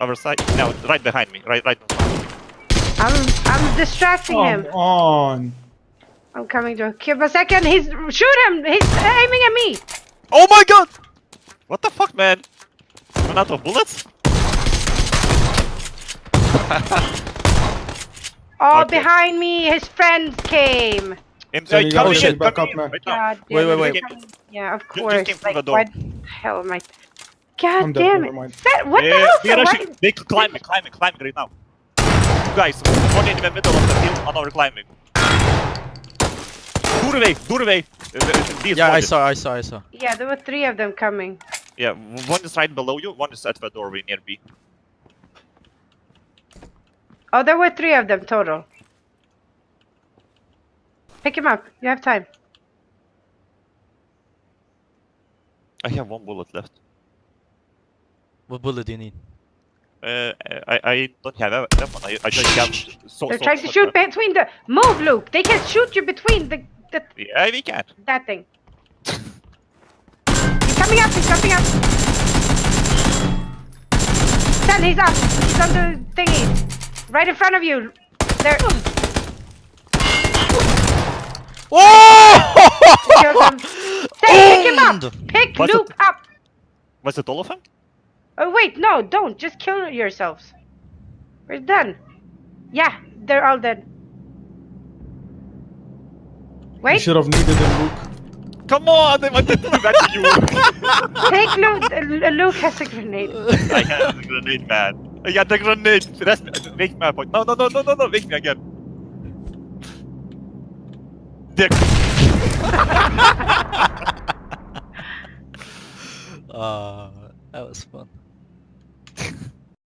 Other side. No, right behind me. Right, right. I'm I'm distracting him. Come on. I'm coming to give a second. He's shoot him. He's aiming at me. Oh my god! What the fuck, man? Run out of bullets? Oh, Okay. behind me, his friends came. In, So you coming in, back up, man. right now. Wait, wait, wait. Yeah, of just course. came Like, the door. why the hell am I? God I'm damn never it. mind. That, what Yeah, the we are hell? actually, Why- they climbing, climbing, climbing right now. Two guys, one in the middle of the field, another climbing. Doorway, doorway. Uh, uh, these Yeah, I saw, I saw, I saw. Yeah, there were three of them coming. Yeah, one is right below you, one is at the doorway near B. Oh, there were three of them total. Pick him up. You have time. I have one bullet left. What bullet do you need? Uh, I, I don't have a weapon, I, I just have... So, They're so- trying to so- shoot between the. Move, Luke. They can shoot you between the, the Yeah, we can. that thing. He's coming up. He's coming up. Ten. He's up. He's on the thingy. Right in front of you. There. Killed Oh! him. Ten, pick him up. Pick What's Luke up. Was it all of them? Oh wait, no, don't. Just kill yourselves. We're done. Yeah, they're all dead. Wait. You should have needed him, Luke. Come on, I wanted to do that to you. take Luke. Uh, Luke has a grenade. I have a grenade, man. I got the grenade. That's make me a point. No, no, no, no, no, no. Make me again. Dick. Uh, that was fun.